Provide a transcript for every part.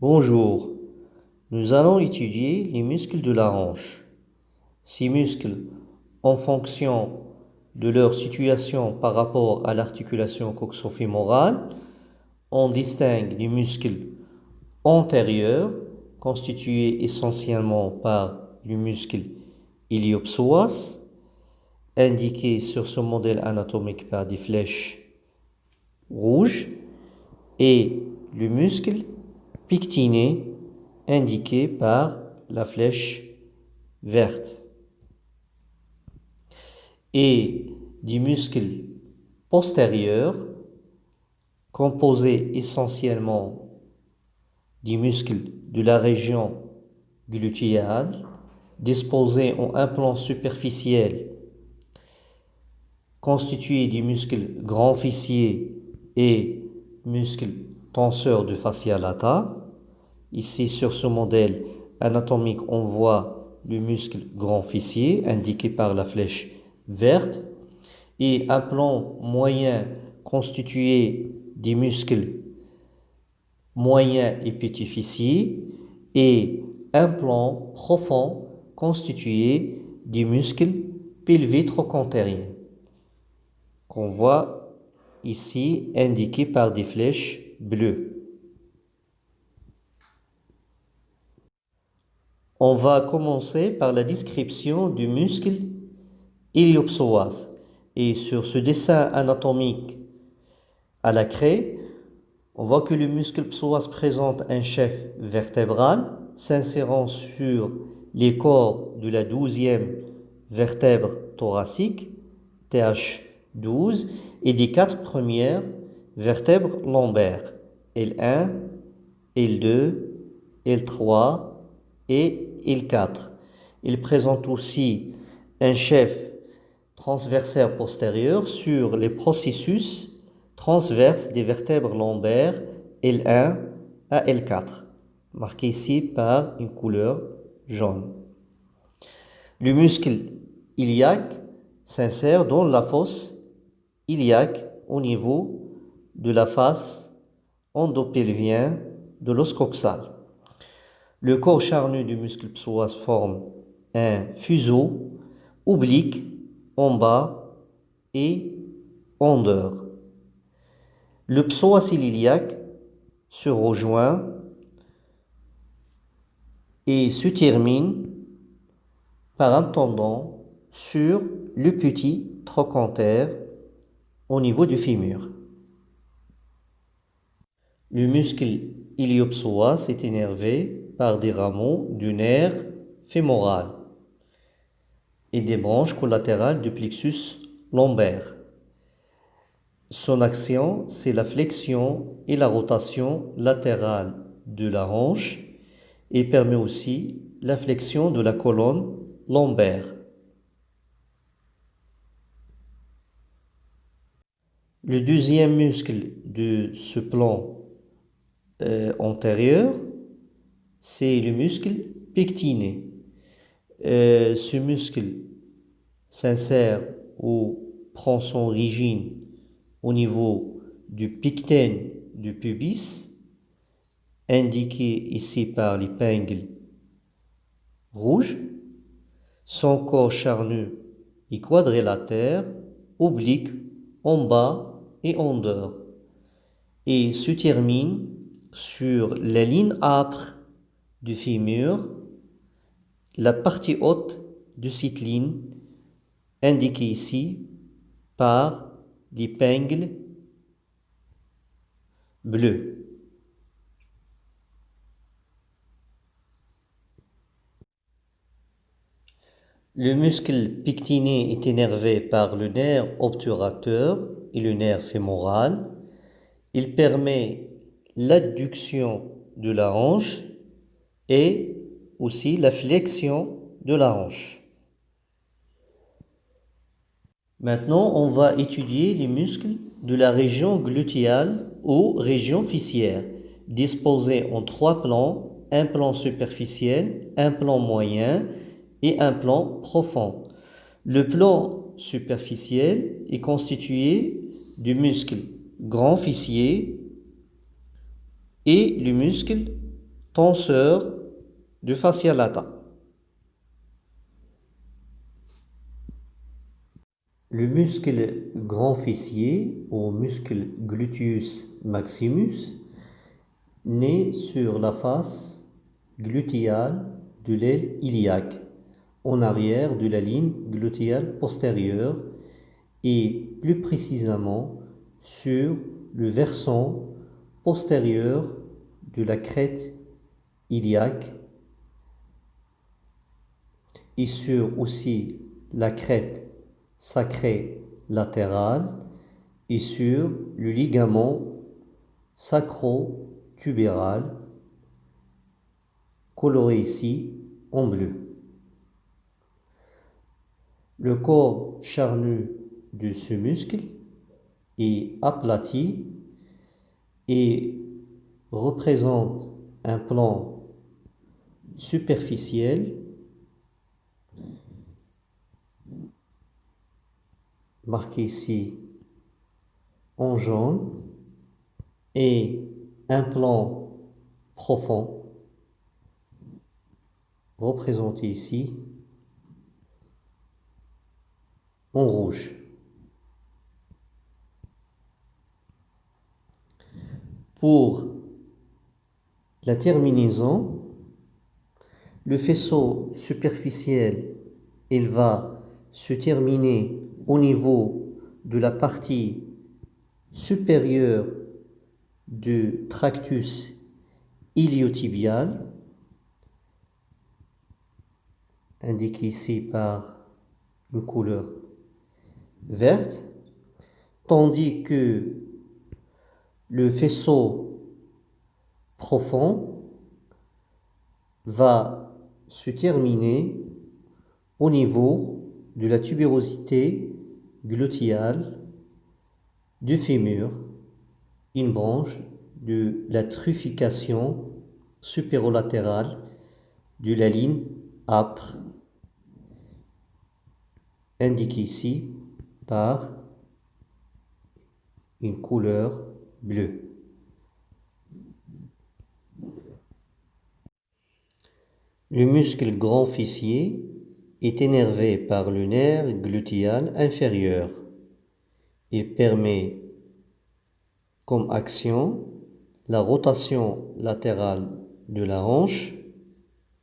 Bonjour, nous allons étudier les muscles de la hanche. Ces muscles, en fonction de leur situation par rapport à l'articulation coxofémorale, on distingue les muscles antérieurs, constitués essentiellement par le muscle iliopsoas, indiqué sur ce modèle anatomique par des flèches rouges, et le muscle pictiné indiqué par la flèche verte et du muscle postérieur composé essentiellement du muscle de la région glutéale disposé en un plan superficiel constitué du muscle grand fessier et muscle tenseur du fascia lata. Ici, sur ce modèle anatomique, on voit le muscle grand fessier indiqué par la flèche verte et un plan moyen constitué des muscles moyens et petits fessiers et un plan profond constitué des muscles pelvitrocontériens qu'on voit ici indiqués par des flèches bleues. On va commencer par la description du muscle iliopsoas. Et sur ce dessin anatomique à la craie, on voit que le muscle psoas présente un chef vertébral s'insérant sur les corps de la douzième vertèbre thoracique, TH12, et des quatre premières vertèbres lombaires, L1, L2, L3 et L4. Il présente aussi un chef transversaire postérieur sur les processus transverses des vertèbres lombaires L1 à L4, marqué ici par une couleur jaune. Le muscle iliaque s'insère dans la fosse iliaque au niveau de la face endopelvienne de l'os coxal. Le corps charnu du muscle psoas forme un fuseau oblique en bas et en dehors. Le psoas iliaque se rejoint et se termine par un tendon sur le petit trochanter au niveau du fémur. Le muscle iliopsoas est énervé par des rameaux du nerf fémoral et des branches collatérales du plexus lombaire. Son action, c'est la flexion et la rotation latérale de la hanche et permet aussi la flexion de la colonne lombaire. Le deuxième muscle de ce plan euh, antérieur, c'est le muscle pectiné. Euh, ce muscle s'insère ou prend son origine au niveau du picten du pubis, indiqué ici par l'épingle rouge. Son corps charnu et quadrilatère, oblique en bas et en dehors, et se termine sur la ligne âpre du fémur la partie haute de cette ligne indiquée ici par l'épingle bleu. Le muscle pectiné est énervé par le nerf obturateur et le nerf fémoral. Il permet l'adduction de la hanche et aussi la flexion de la hanche. Maintenant, on va étudier les muscles de la région glutéale ou région fessière, disposés en trois plans, un plan superficiel, un plan moyen et un plan profond. Le plan superficiel est constitué du muscle grand fessier et le muscle tenseur du fascia lata. Le muscle grand fessier ou muscle gluteus maximus naît sur la face glutéale de l'aile iliaque, en arrière de la ligne glutéale postérieure et plus précisément sur le versant postérieur de la crête iliaque et sur aussi la crête sacrée latérale et sur le ligament sacro-tubéral coloré ici en bleu. Le corps charnu de ce muscle est aplati et représente un plan superficiel marqué ici en jaune et un plan profond représenté ici en rouge. Pour la terminaison, le faisceau superficiel, il va se terminer au niveau de la partie supérieure du tractus iliotibial, indiqué ici par une couleur verte, tandis que le faisceau profond va se terminer au niveau de la tubérosité gluteale du fémur, une branche de la truffication supérolatérale de la ligne âpre, indiquée ici par une couleur bleu. Le muscle grand fessier est énervé par le nerf glutéal inférieur. Il permet comme action la rotation latérale de la hanche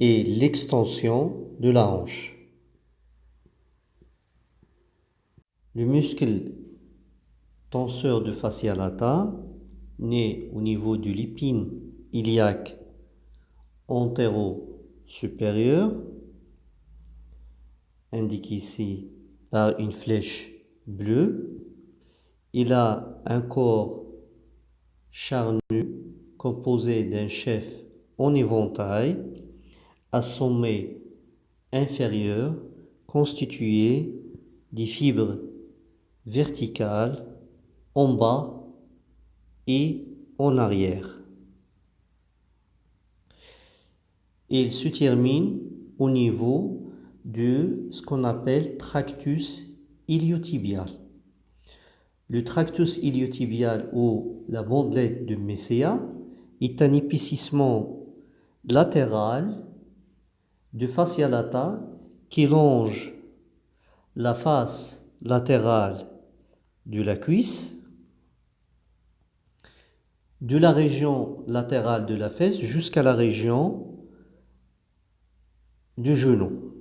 et l'extension de la hanche. Le muscle tenseur de fascia lata, né au niveau du lipine iliaque antéro-supérieur, indiqué ici par une flèche bleue. Il a un corps charnu composé d'un chef en éventail à sommet inférieur constitué des fibres verticales en bas et en arrière. Il se termine au niveau de ce qu'on appelle tractus iliotibial. Le tractus iliotibial ou la bandelette de Messéa est un épaississement latéral de fascia lata qui longe la face latérale de la cuisse de la région latérale de la fesse jusqu'à la région du genou.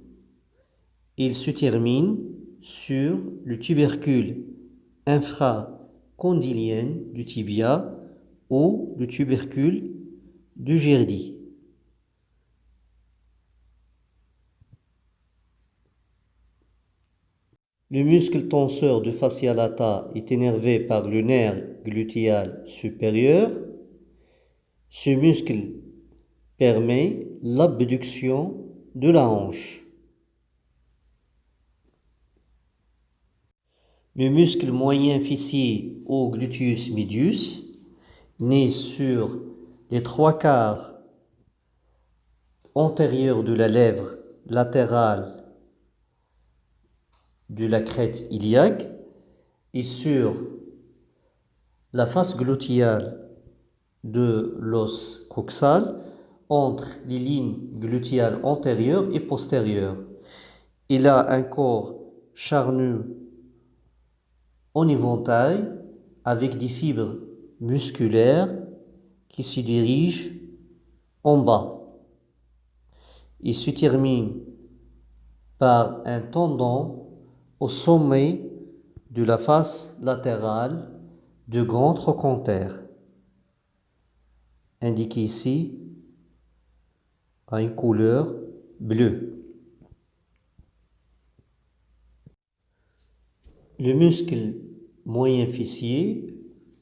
Il se termine sur le tubercule infracondylien du tibia ou le tubercule du gerdi. Le muscle tenseur de fascia lata est énervé par le nerf glutéal supérieur. Ce muscle permet l'abduction de la hanche. Le muscle moyen fessier au gluteus medius naît sur les trois quarts antérieurs de la lèvre latérale de la crête iliaque et sur la face glutéale de l'os coxal entre les lignes glutéales antérieures et postérieures. Il a un corps charnu en éventail avec des fibres musculaires qui se dirigent en bas. Il se termine par un tendon au sommet de la face latérale de grand trochanter, indiqué ici à une couleur bleue. Le muscle moyen fessier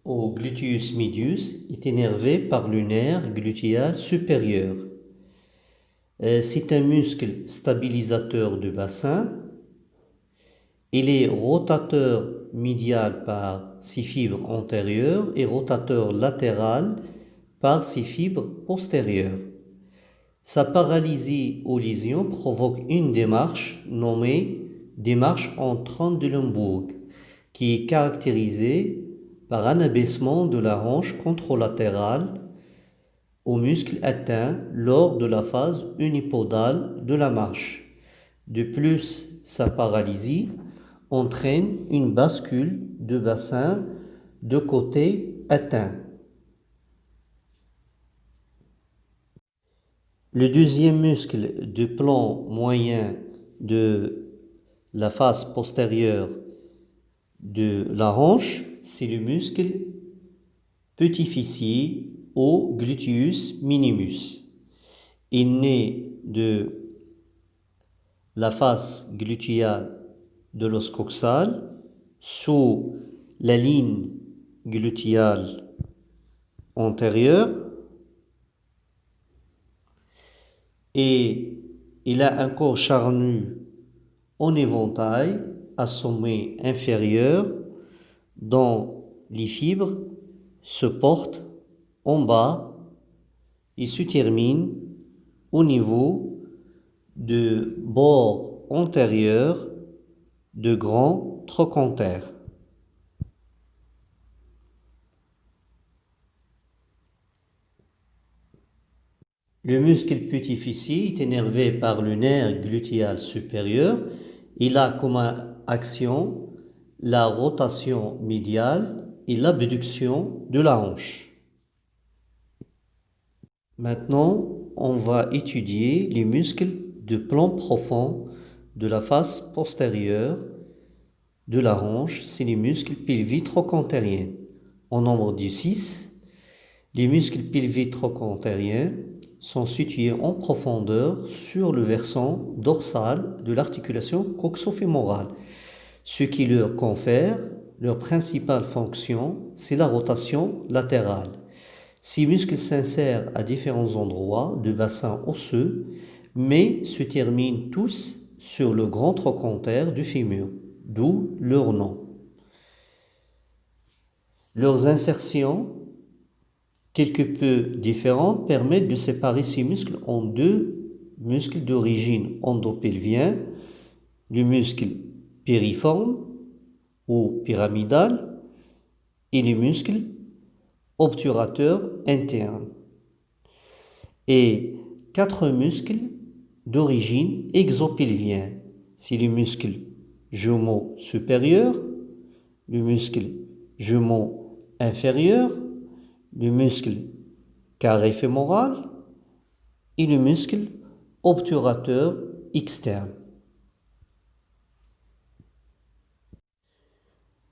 au gluteus medius est énervé par le nerf glutéal supérieur. Euh, c'est un muscle stabilisateur du bassin. Il est rotateur médial par ses fibres antérieures et rotateur latéral par ses fibres postérieures. Sa paralysie ou lésion provoque une démarche nommée démarche en Trendelenburg, qui est caractérisée par un abaissement de la hanche contralatérale au muscle atteint lors de la phase unipodale de la marche. De plus, sa paralysie entraîne une bascule de bassin de côté atteint. Le deuxième muscle du plan moyen de la face postérieure de la hanche, c'est le muscle petit fessier au gluteus minimus. Il naît de la face glutéale de l'os coxal sous la ligne glutéale antérieure et il a un corps charnu en éventail à sommet inférieur dont les fibres se portent en bas et se terminent au niveau de bord antérieur de grands trochanter. Le muscle petit est énervé par le nerf glutéal supérieur. Il a comme action la rotation médiale et l'abduction de la hanche. Maintenant, on va étudier les muscles de plan profond de la face postérieure de la hanche, c'est les muscles pelviques-trochantériens. En nombre de 6, les muscles pelviques-trochantériens sont situés en profondeur sur le versant dorsal de l'articulation coxofémorale, ce qui leur confère leur principale fonction, c'est la rotation latérale. Ces muscles s'insèrent à différents endroits du bassin osseux, mais se terminent tous sur le grand trochanter du fémur, d'où leur nom. Leurs insertions quelque peu différentes permettent de séparer ces muscles en deux muscles d'origine endopelvien, le muscle périforme ou pyramidal et le muscle obturateur interne. Et quatre muscles d'origine exopelvien. C'est le muscle jumeau supérieur, le muscle jumeau inférieur, le muscle carré fémoral et le muscle obturateur externe.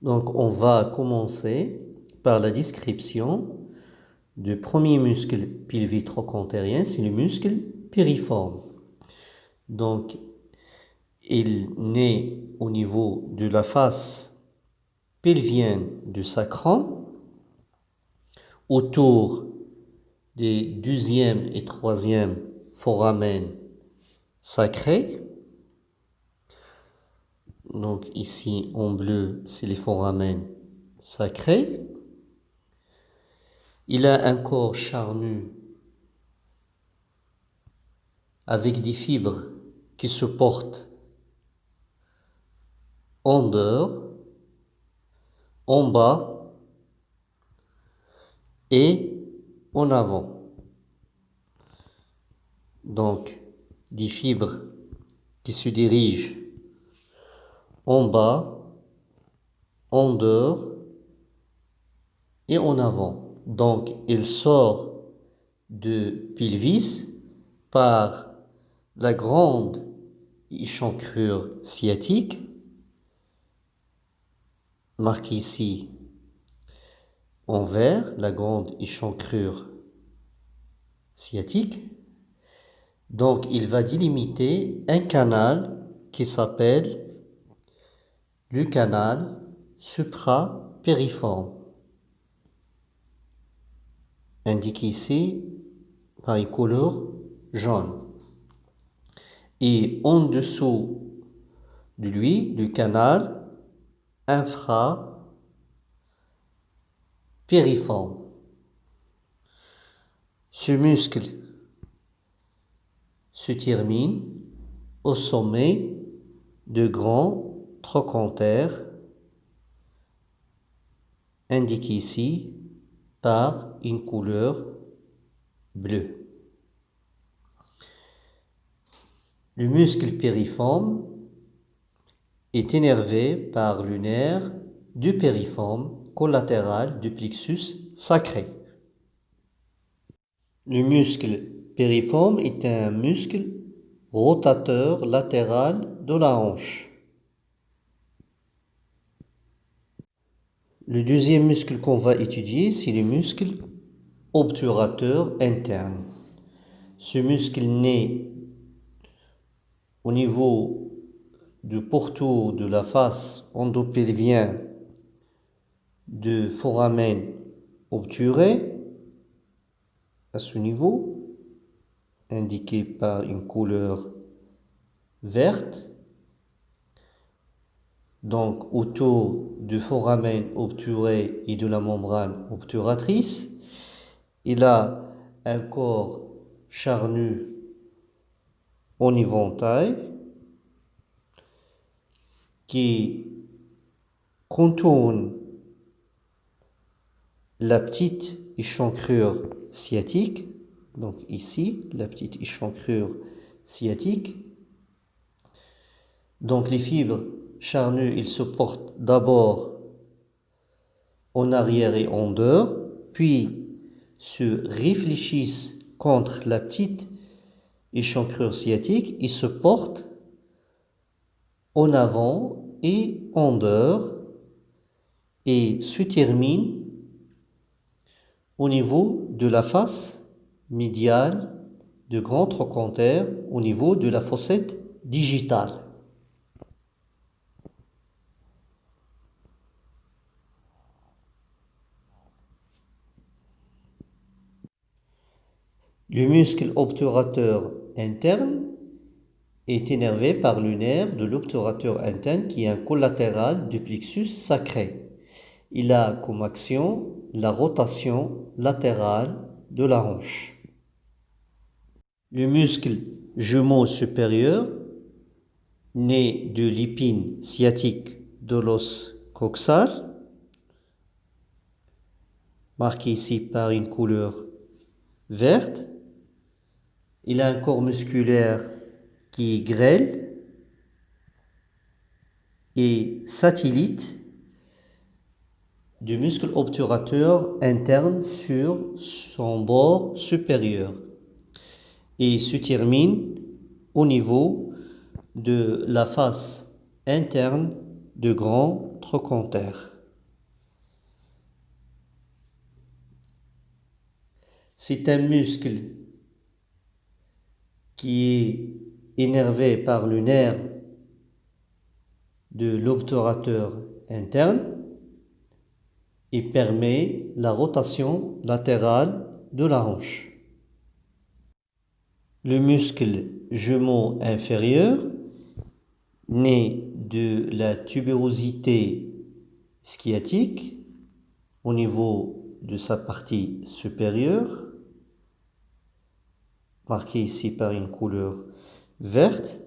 Donc on va commencer par la description du premier muscle pelvitrochantérien, c'est le muscle piriforme. Donc il naît au niveau de la face pelvienne du sacrum autour des deuxième et troisième foramen sacrés. Donc ici en bleu, c'est les foramen sacrés. Il a un corps charnu avec des fibres qui se portent en dehors, en bas et en avant. donc des fibres qui se dirigent en bas, en dehors et en avant. Donc, il sort de pelvis par la grande échancrure sciatique, marquée ici en vert, la grande échancrure sciatique. Donc, il va délimiter un canal qui s'appelle le canal suprapériforme, indiqué ici par une couleur jaune. Et en dessous de lui, le canal infrapériforme. Ce muscle se termine au sommet de grands trochanter indiqué ici par une couleur bleue. Le muscle périforme est énervé par le nerf du périforme collatéral du plexus sacré. Le muscle périforme est un muscle rotateur latéral de la hanche. Le deuxième muscle qu'on va étudier, c'est le muscle obturateur interne. Ce muscle naît au niveau du pourtour de la face endopelvien de foramen obturé à ce niveau, indiqué par une couleur verte donc autour du foramen obturé et de la membrane obturatrice. Il a un corps charnu en éventail qui contourne la petite échancrure sciatique, donc ici, la petite échancrure sciatique. Donc les fibres charnu, il se porte d'abord en arrière et en dehors, puis se réfléchissent contre la petite échancrure sciatique, il se porte en avant et en dehors et se termine au niveau de la face médiale de grand trochanter au niveau de la fossette digitale. Le muscle obturateur interne est énervé par le nerf de l'obturateur interne qui est un collatéral du plexus sacré. Il a comme action la rotation latérale de la hanche. Le muscle jumeau supérieur, né de l'épine sciatique de l'os coxal, marqué ici par une couleur verte, il a un corps musculaire qui grêle et satellite du muscle obturateur interne sur son bord supérieur et se termine au niveau de la face interne de grand trochanter. C'est un muscle qui est énervé par le nerf de l'obturateur interne et permet la rotation latérale de la hanche. Le muscle jumeau inférieur, né de la tubérosité sciatique au niveau de sa partie supérieure, marqué ici par une couleur verte.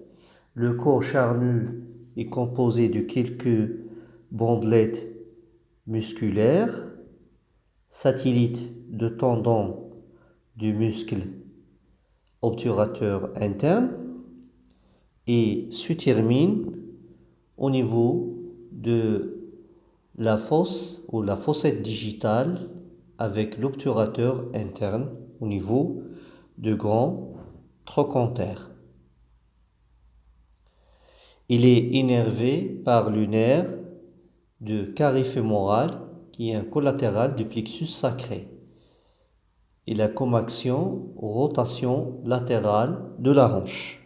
Le corps charnu est composé de quelques bandelettes musculaires, satellites de tendons du muscle obturateur interne et se termine au niveau de la fosse ou la fossette digitale avec l'obturateur interne au niveau de grand trochanter. Il est innervé par le de carré fémoral qui est un collatéral du plexus sacré. Il a comme action rotation latérale de la hanche.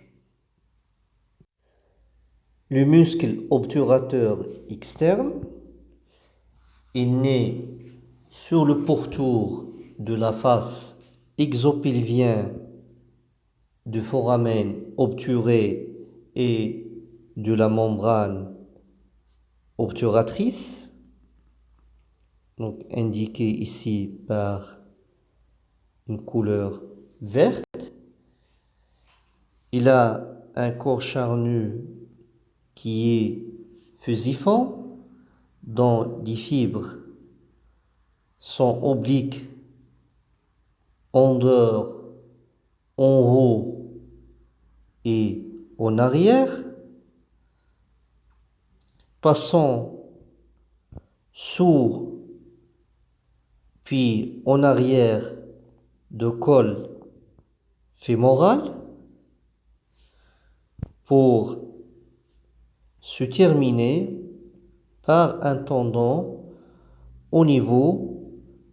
Le muscle obturateur externe est né sur le pourtour de la face exopelvien du foramen obturé et de la membrane obturatrice, donc indiqué ici par une couleur verte. Il a un corps charnu qui est fusiforme, dont les fibres sont obliques en dehors, en haut et en arrière, passant sous puis en arrière de col fémoral pour se terminer par un tendon au niveau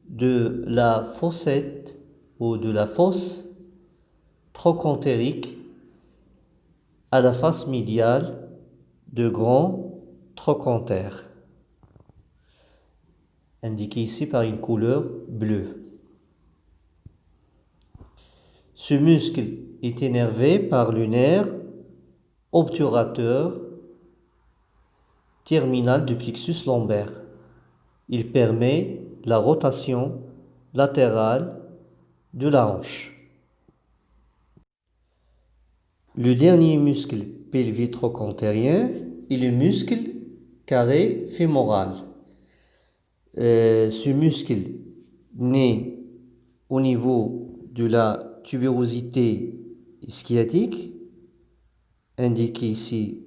de la fossette ou de la fosse trochantérique à la face médiale de grand trochanter, indiqué ici par une couleur bleue. Ce muscle est énervé par le nerf obturateur terminal du plexus lombaire. Il permet la rotation latérale de la hanche. Le dernier muscle pelvitrochantérien est le muscle carré fémoral. Euh, ce muscle naît au niveau de la tubérosité sciatique, indiquée ici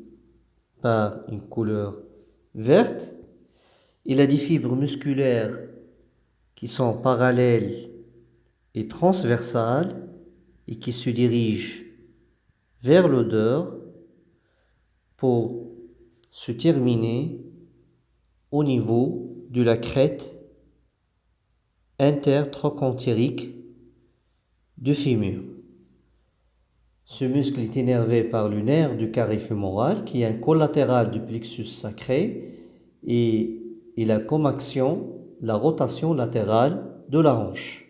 par une couleur verte. Il a des fibres musculaires qui sont parallèles et transversales et qui se dirigent vers l'odeur pour se terminer au niveau de la crête intertrochantérique du fémur. Ce muscle est énervé par le nerf du carré fémoral qui est un collatéral du plexus sacré et il a comme action la rotation latérale de la hanche.